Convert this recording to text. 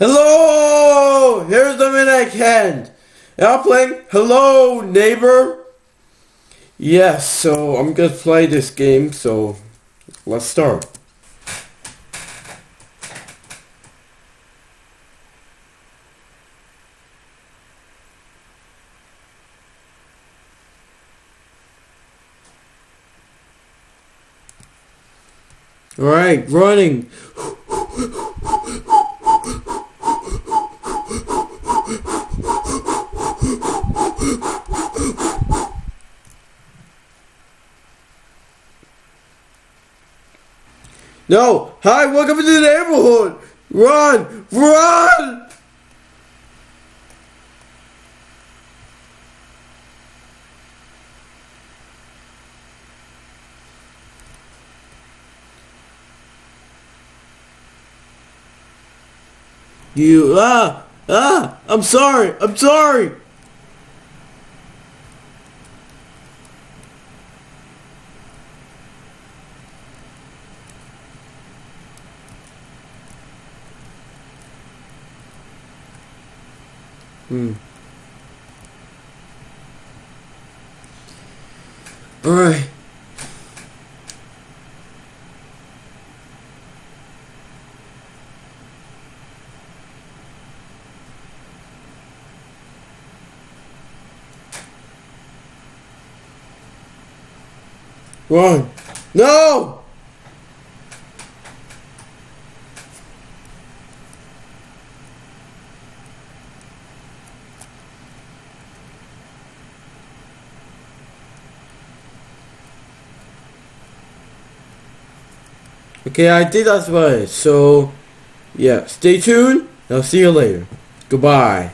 Hello! Here's the Midnight Hand. And I'm playing Hello Neighbor. Yes, so I'm gonna play this game, so let's start. Alright, running. No! Hi, welcome to the neighborhood! Run! Run! You, ah! Ah! I'm sorry! I'm sorry! Hmm. Alright. Run. No! Okay, I did as well. So, yeah, stay tuned. I'll see you later. Goodbye.